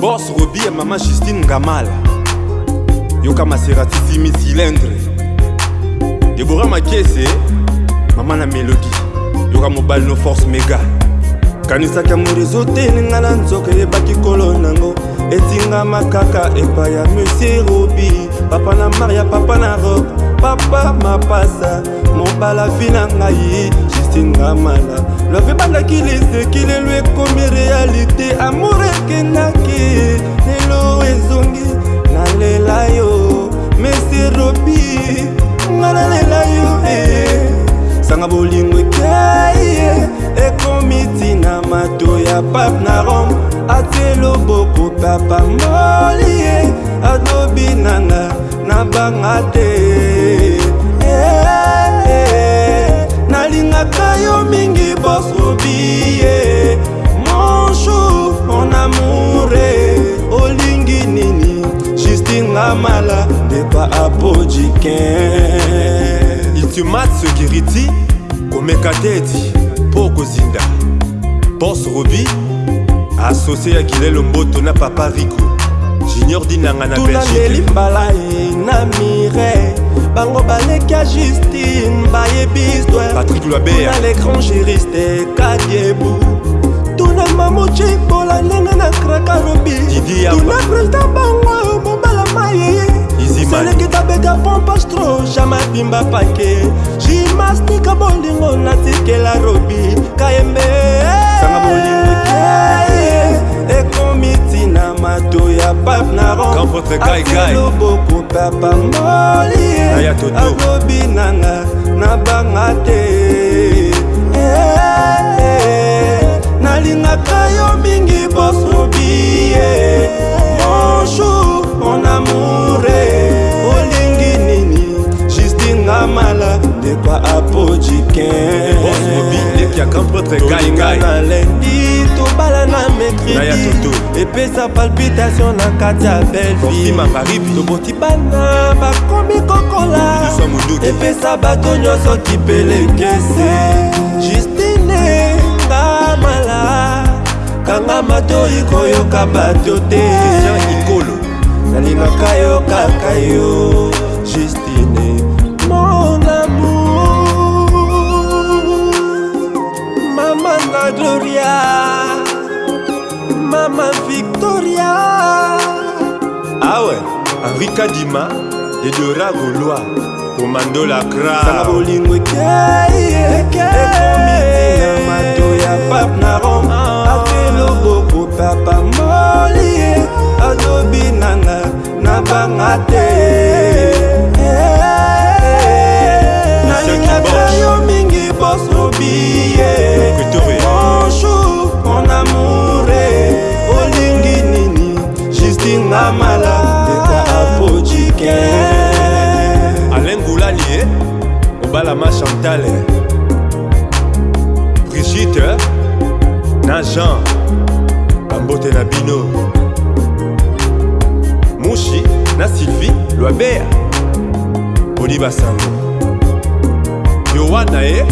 bos robi ya mama justine ngamala yoka maseratisimi cilindre debora makese mama na melodi yoka mobali no force mega kanisaki amour ezotelinga na nzoka eyebaki kolo nango etingama kaka epai ya monsieur robi papa na maria papa na rob papa mapasa mobala vi na ngai justine ngamala love ebandaki liseki lelo ekomi realite amour ekendaki lelo ezongi nalela yo mesi robi nga nalela yo e sanga bolingo ekai ekomi e ntina mato ya pape na rome atie loboko papa moli e. adobi nanga na banga te africain itumat security komeka te eti mpo kozinda pos robi asosie ya kilelo mboto na papa riko junior dinanga na belgitulaleli mbala e na mire bango baleki ya justine bayebiswe patrik lwabeya le grand juriste kadiebu tuna mamocimbola ndenge na kraka robi mabimba pake jimastika bolingo natikela robi kayembe ekomi ntina mato ya pape naronloboko papa moli alobi nanga na banga te nalingaka yo mingi boso tiaka mpotre egaingaialendi tobala na mekridi epesa palpitation na kati ya belvimamaribi toboti bana bakomi kokola epesa bato nyonso kipelekese justine nga mala kanga matoi koyoka bato te ikolo nalingaka yo kaka yo justine rikadima dedora golwa komando la krasala bolingo ekei ekomi ntina mato ya pape na rome bojike alain goulani e eh? obalama chantal eh? brigite eh? na jean bambote na bino mushi na sylvie lwabea poli basango yowana e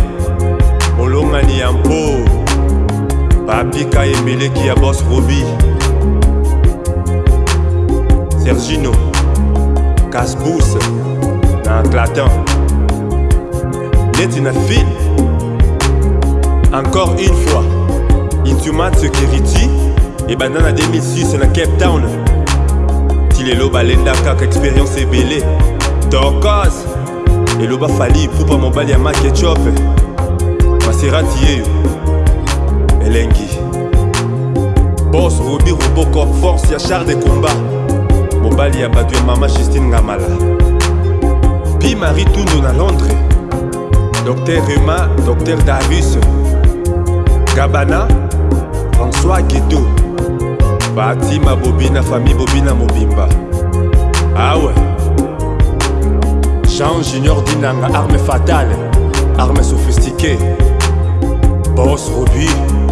molongani ya mpo papika emeleki ya bos robi sergino casse Let's in a Encore une fois, Intumat Security et Banana ben, 2006 dans Cape Town. Tilelo balenda kaka expérience et ebele. et pas fali pupa Ma ya Ma maserati yeyo elengi Boss, robi robocop force ya char de combat mobali ya bato ya mama justine ngamala bi marie tundu na londres dr ruma dr darius gabana françois gedo fatima bobina fami bobina mobimba awe ah jean junior dinanga arme fatale arme sophistiquée bos robi